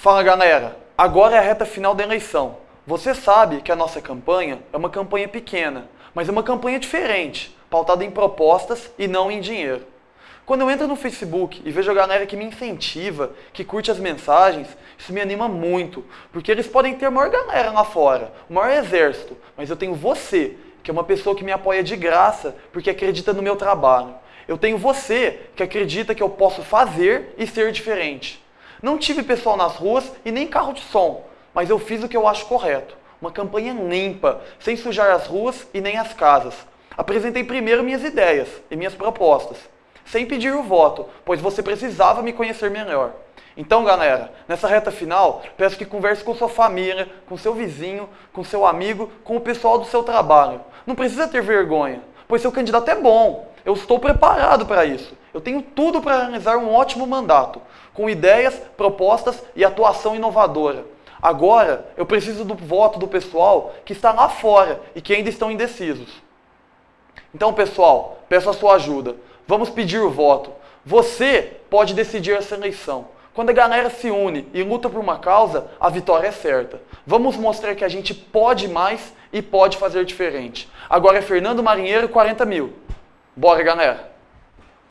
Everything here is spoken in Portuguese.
Fala galera, agora é a reta final da eleição. Você sabe que a nossa campanha é uma campanha pequena, mas é uma campanha diferente, pautada em propostas e não em dinheiro. Quando eu entro no Facebook e vejo a galera que me incentiva, que curte as mensagens, isso me anima muito, porque eles podem ter a maior galera lá fora, o maior exército, mas eu tenho você, que é uma pessoa que me apoia de graça porque acredita no meu trabalho. Eu tenho você, que acredita que eu posso fazer e ser diferente. Não tive pessoal nas ruas e nem carro de som, mas eu fiz o que eu acho correto. Uma campanha limpa, sem sujar as ruas e nem as casas. Apresentei primeiro minhas ideias e minhas propostas, sem pedir o voto, pois você precisava me conhecer melhor. Então, galera, nessa reta final, peço que converse com sua família, com seu vizinho, com seu amigo, com o pessoal do seu trabalho. Não precisa ter vergonha, pois seu candidato é bom. Eu estou preparado para isso. Eu tenho tudo para realizar um ótimo mandato, com ideias, propostas e atuação inovadora. Agora, eu preciso do voto do pessoal que está lá fora e que ainda estão indecisos. Então, pessoal, peço a sua ajuda. Vamos pedir o voto. Você pode decidir essa eleição. Quando a galera se une e luta por uma causa, a vitória é certa. Vamos mostrar que a gente pode mais e pode fazer diferente. Agora é Fernando Marinheiro, 40 mil. Bora, galera!